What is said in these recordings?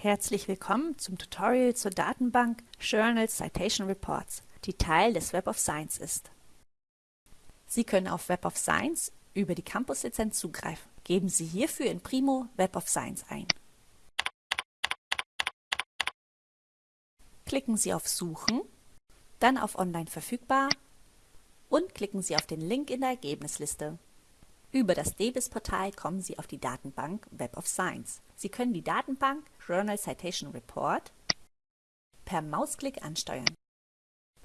Herzlich willkommen zum Tutorial zur Datenbank Journal Citation Reports, die Teil des Web of Science ist. Sie können auf Web of Science über die Campus-Lizenz zugreifen. Geben Sie hierfür in Primo Web of Science ein. Klicken Sie auf Suchen, dann auf Online verfügbar und klicken Sie auf den Link in der Ergebnisliste. Über das DBIS-Portal kommen Sie auf die Datenbank Web of Science. Sie können die Datenbank Journal Citation Report per Mausklick ansteuern.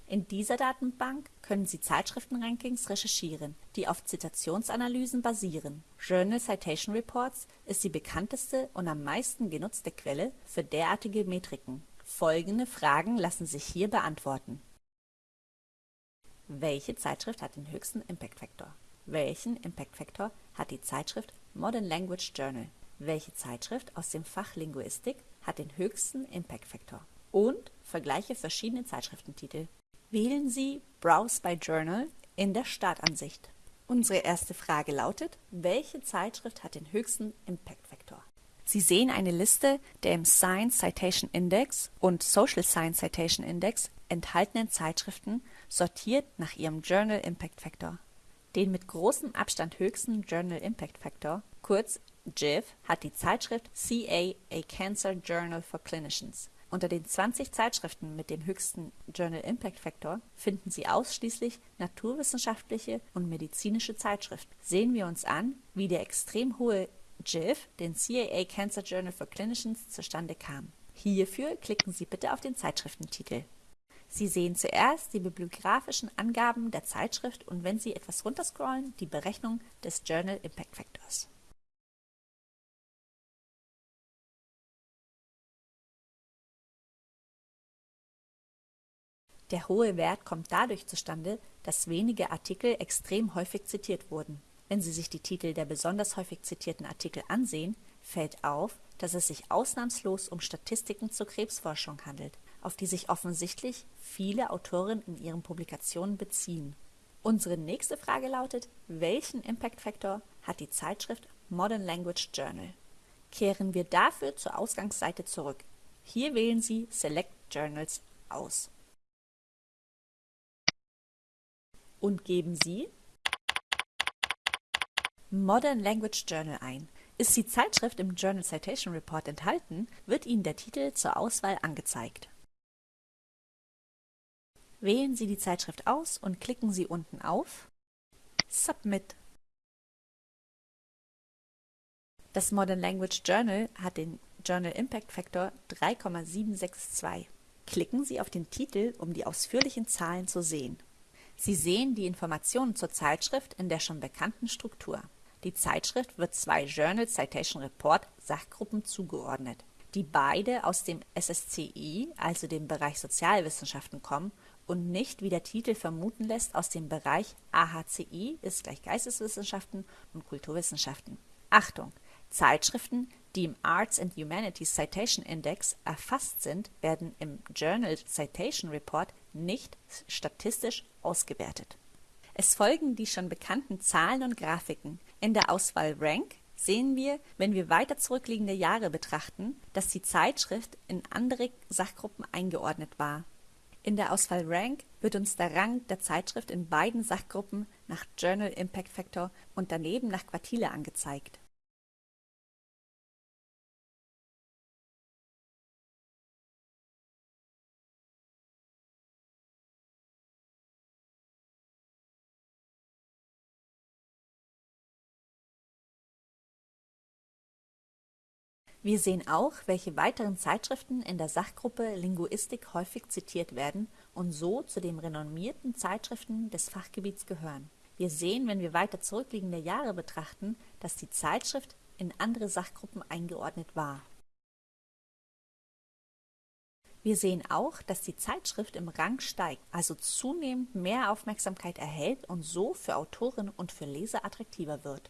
In dieser Datenbank können Sie Zeitschriftenrankings recherchieren, die auf Zitationsanalysen basieren. Journal Citation Reports ist die bekannteste und am meisten genutzte Quelle für derartige Metriken. Folgende Fragen lassen sich hier beantworten. Welche Zeitschrift hat den höchsten Impact Factor? Welchen Impact Factor hat die Zeitschrift Modern Language Journal? Welche Zeitschrift aus dem Fach Linguistik hat den höchsten Impact Factor? Und vergleiche verschiedene Zeitschriftentitel. Wählen Sie Browse by Journal in der Startansicht. Unsere erste Frage lautet, welche Zeitschrift hat den höchsten Impact Factor? Sie sehen eine Liste der im Science Citation Index und Social Science Citation Index enthaltenen Zeitschriften sortiert nach ihrem Journal Impact Factor. Den mit großem Abstand höchsten Journal Impact Factor, kurz JIF, hat die Zeitschrift CA A Cancer Journal for Clinicians. Unter den 20 Zeitschriften mit dem höchsten Journal Impact Factor finden Sie ausschließlich naturwissenschaftliche und medizinische Zeitschriften. Sehen wir uns an, wie der extrem hohe JIF, den CAA Cancer Journal for Clinicians, zustande kam. Hierfür klicken Sie bitte auf den Zeitschriftentitel. Sie sehen zuerst die bibliografischen Angaben der Zeitschrift und wenn Sie etwas runterscrollen, die Berechnung des Journal Impact Factors. Der hohe Wert kommt dadurch zustande, dass wenige Artikel extrem häufig zitiert wurden. Wenn Sie sich die Titel der besonders häufig zitierten Artikel ansehen, fällt auf, dass es sich ausnahmslos um Statistiken zur Krebsforschung handelt auf die sich offensichtlich viele Autoren in ihren Publikationen beziehen. Unsere nächste Frage lautet, welchen Impact Factor hat die Zeitschrift Modern Language Journal? Kehren wir dafür zur Ausgangsseite zurück. Hier wählen Sie Select Journals aus. Und geben Sie Modern Language Journal ein. Ist die Zeitschrift im Journal Citation Report enthalten, wird Ihnen der Titel zur Auswahl angezeigt. Wählen Sie die Zeitschrift aus und klicken Sie unten auf Submit. Das Modern Language Journal hat den Journal Impact Factor 3,762. Klicken Sie auf den Titel, um die ausführlichen Zahlen zu sehen. Sie sehen die Informationen zur Zeitschrift in der schon bekannten Struktur. Die Zeitschrift wird zwei Journal Citation Report Sachgruppen zugeordnet, die beide aus dem SSCI, also dem Bereich Sozialwissenschaften, kommen und nicht, wie der Titel vermuten lässt, aus dem Bereich AHCI ist gleich Geisteswissenschaften und Kulturwissenschaften. Achtung! Zeitschriften, die im Arts and Humanities Citation Index erfasst sind, werden im Journal Citation Report nicht statistisch ausgewertet. Es folgen die schon bekannten Zahlen und Grafiken. In der Auswahl Rank sehen wir, wenn wir weiter zurückliegende Jahre betrachten, dass die Zeitschrift in andere Sachgruppen eingeordnet war in der Auswahl Rank wird uns der Rang der Zeitschrift in beiden Sachgruppen nach Journal Impact Factor und daneben nach Quartile angezeigt Wir sehen auch, welche weiteren Zeitschriften in der Sachgruppe Linguistik häufig zitiert werden und so zu den renommierten Zeitschriften des Fachgebiets gehören. Wir sehen, wenn wir weiter zurückliegende Jahre betrachten, dass die Zeitschrift in andere Sachgruppen eingeordnet war. Wir sehen auch, dass die Zeitschrift im Rang steigt, also zunehmend mehr Aufmerksamkeit erhält und so für Autoren und für Leser attraktiver wird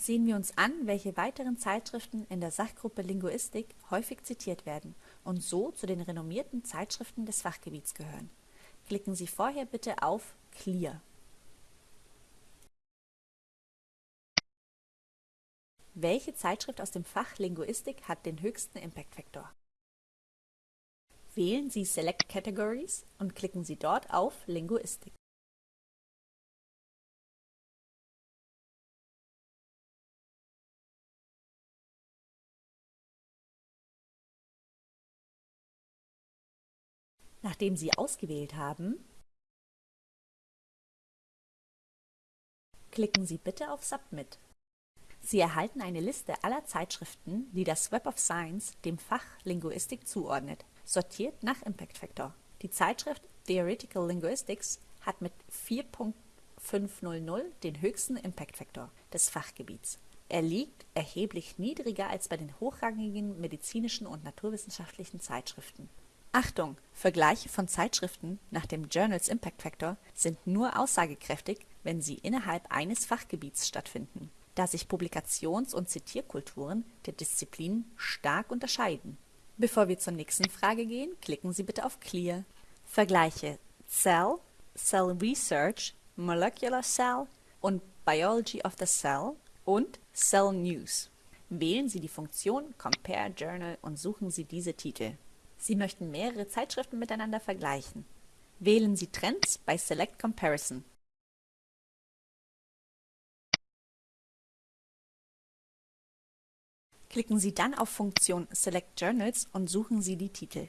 sehen wir uns an, welche weiteren Zeitschriften in der Sachgruppe Linguistik häufig zitiert werden und so zu den renommierten Zeitschriften des Fachgebiets gehören. Klicken Sie vorher bitte auf Clear. Welche Zeitschrift aus dem Fach Linguistik hat den höchsten Impact-Faktor? Wählen Sie Select Categories und klicken Sie dort auf Linguistik. Nachdem Sie ausgewählt haben, klicken Sie bitte auf Submit. Sie erhalten eine Liste aller Zeitschriften, die das Web of Science dem Fach Linguistik zuordnet, sortiert nach Impact Factor. Die Zeitschrift Theoretical Linguistics hat mit 4.500 den höchsten Impact Factor des Fachgebiets. Er liegt erheblich niedriger als bei den hochrangigen medizinischen und naturwissenschaftlichen Zeitschriften. Achtung! Vergleiche von Zeitschriften nach dem Journals Impact Factor sind nur aussagekräftig, wenn sie innerhalb eines Fachgebiets stattfinden da sich Publikations- und Zitierkulturen der Disziplinen stark unterscheiden. Bevor wir zur nächsten Frage gehen, klicken Sie bitte auf Clear. Vergleiche Cell, Cell Research, Molecular Cell und Biology of the Cell und Cell News. Wählen Sie die Funktion Compare Journal und suchen Sie diese Titel. Sie möchten mehrere Zeitschriften miteinander vergleichen. Wählen Sie Trends bei Select Comparison. Klicken Sie dann auf Funktion Select Journals und suchen Sie die Titel.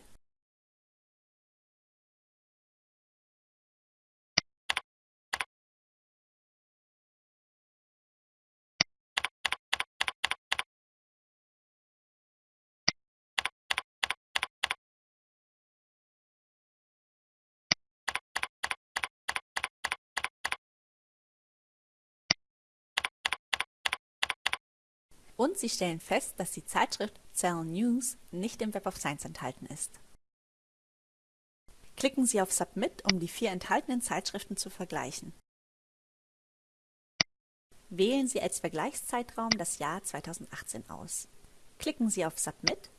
Und Sie stellen fest, dass die Zeitschrift Cell News nicht im Web of Science enthalten ist. Klicken Sie auf Submit, um die vier enthaltenen Zeitschriften zu vergleichen. Wählen Sie als Vergleichszeitraum das Jahr 2018 aus. Klicken Sie auf Submit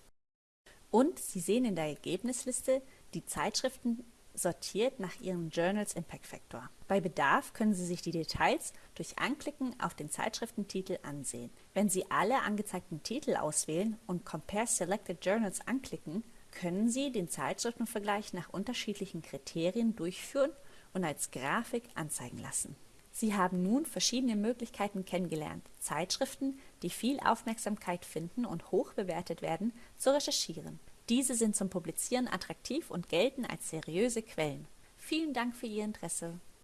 und Sie sehen in der Ergebnisliste die Zeitschriften sortiert nach ihrem Journals Impact Factor. Bei Bedarf können Sie sich die Details durch Anklicken auf den Zeitschriftentitel ansehen. Wenn Sie alle angezeigten Titel auswählen und Compare Selected Journals anklicken, können Sie den Zeitschriftenvergleich nach unterschiedlichen Kriterien durchführen und als Grafik anzeigen lassen. Sie haben nun verschiedene Möglichkeiten kennengelernt, Zeitschriften, die viel Aufmerksamkeit finden und hoch bewertet werden, zu recherchieren. Diese sind zum Publizieren attraktiv und gelten als seriöse Quellen. Vielen Dank für Ihr Interesse.